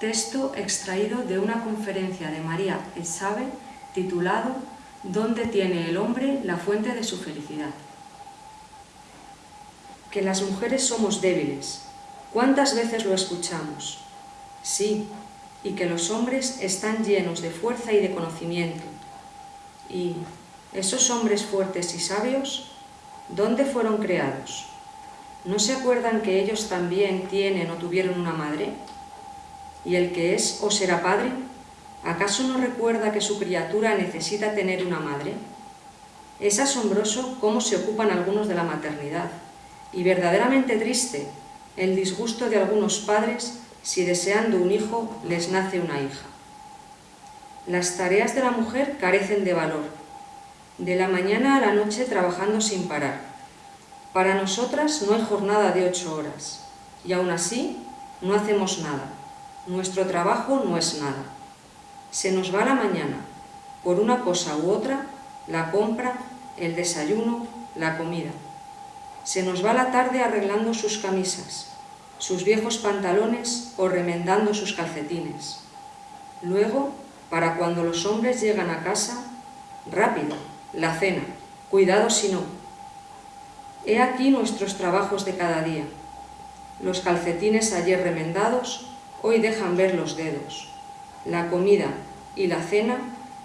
Texto extraído de una conferencia de María Esabe titulado ¿Dónde tiene el hombre la fuente de su felicidad? Que las mujeres somos débiles. ¿Cuántas veces lo escuchamos? Sí, y que los hombres están llenos de fuerza y de conocimiento. ¿Y esos hombres fuertes y sabios, dónde fueron creados? ¿No se acuerdan que ellos también tienen o tuvieron una madre? ¿Y el que es o será padre? ¿Acaso no recuerda que su criatura necesita tener una madre? Es asombroso cómo se ocupan algunos de la maternidad y verdaderamente triste el disgusto de algunos padres si deseando un hijo les nace una hija. Las tareas de la mujer carecen de valor, de la mañana a la noche trabajando sin parar. Para nosotras no hay jornada de ocho horas, y aún así no hacemos nada. Nuestro trabajo no es nada. Se nos va la mañana, por una cosa u otra, la compra, el desayuno, la comida. Se nos va la tarde arreglando sus camisas, sus viejos pantalones o remendando sus calcetines. Luego, para cuando los hombres llegan a casa, rápido, la cena, cuidado si no. He aquí nuestros trabajos de cada día. Los calcetines ayer remendados, hoy dejan ver los dedos. La comida y la cena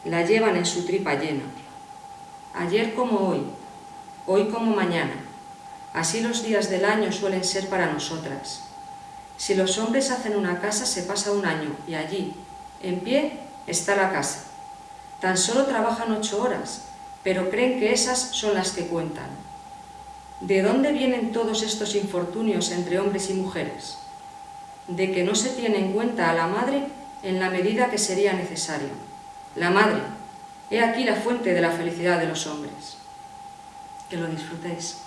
la llevan en su tripa llena. Ayer como hoy, hoy como mañana. Así los días del año suelen ser para nosotras. Si los hombres hacen una casa, se pasa un año y allí, en pie, está la casa. Tan solo trabajan ocho horas, pero creen que esas son las que cuentan. ¿De dónde vienen todos estos infortunios entre hombres y mujeres? De que no se tiene en cuenta a la madre en la medida que sería necesario. La madre, he aquí la fuente de la felicidad de los hombres. Que lo disfrutéis.